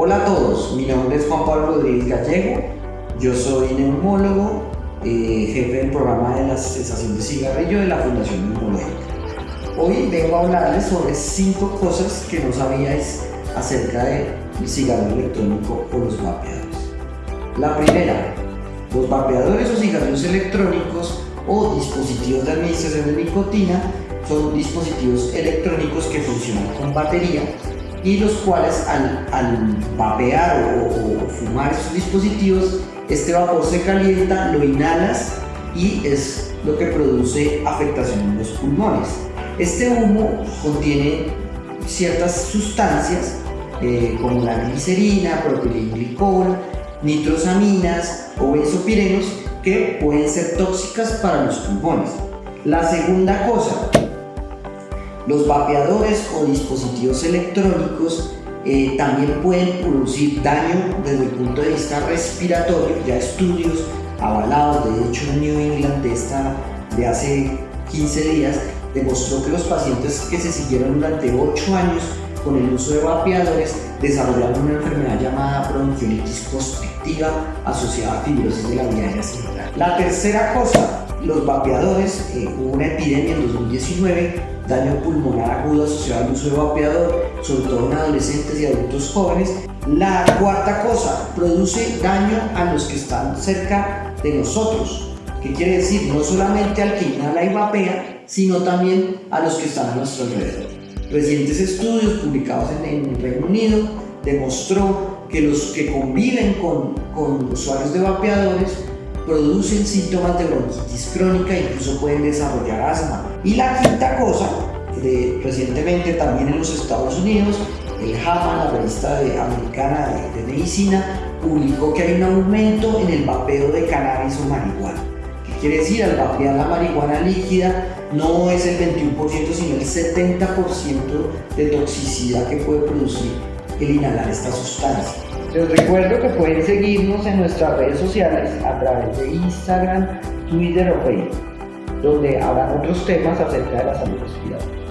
Hola a todos, mi nombre es Juan Pablo Rodríguez Gallego, yo soy neumólogo, eh, jefe del programa de la cesación de cigarrillo de la Fundación Neumológica. Hoy vengo a hablarles sobre cinco cosas que no sabíais acerca del cigarrillo electrónico o los vapeadores. La primera, los vapeadores o cigarrillos electrónicos o dispositivos de administración de nicotina son dispositivos electrónicos que funcionan con batería y los cuales al, vapear o, fumar estos dispositivos, este vapor se calienta, lo inhalas y es lo que produce afectación en los pulmones. Este humo contiene ciertas sustancias eh, como la glicerina, propilenglicol, nitrosaminas o benzopirenos que pueden ser tóxicas para los pulmones. La segunda cosa, los vapeadores o dispositivos electrónicos eh, también pueden producir daño desde el punto de vista respiratorio, ya estudios avalados, de hecho en New England de, de hace 15 días demostró que los pacientes que se siguieron durante 8 años con el uso de vapeadores desarrollaron una enfermedad llamada bronquiolitis constrictiva asociada a fibrosis de la vía central. La tercera cosa, los vapeadores, eh, hubo una epidemia en 2019 daño pulmonar agudo asociado al uso de vapeador, sobre todo en adolescentes y adultos jóvenes. La cuarta cosa, produce daño a los que están cerca de nosotros. ¿Qué quiere decir? No solamente al que inhala y vapea, sino también a los que están a nuestro alrededor. Recientes estudios publicados en, el Reino Unido demostró que los que conviven con, con usuarios de vapeadores producen síntomas de bronquitis crónica e incluso pueden desarrollar asma. Y la quinta cosa, recientemente también en los Estados Unidos, el JAMA, la revista americana de, medicina, publicó que hay un aumento en el vapeo de cannabis o marihuana. ¿Qué quiere decir? Al vapear la marihuana líquida no es el 21% sino el 70% de toxicidad que puede producir el inhalar esta sustancia. Les recuerdo que pueden seguirnos en nuestras redes sociales a través de Instagram, Twitter o Facebook, donde habrán otros temas acerca de la salud respiratoria.